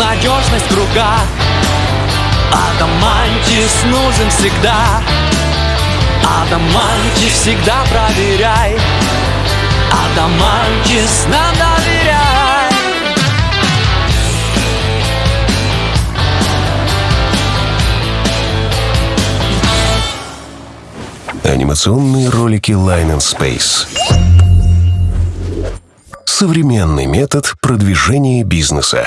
надежность друга, Адамантис нужен всегда Адамантис всегда проверяй Адамантис нам доверяй Анимационные ролики Line and Space. Современный метод продвижения бизнеса.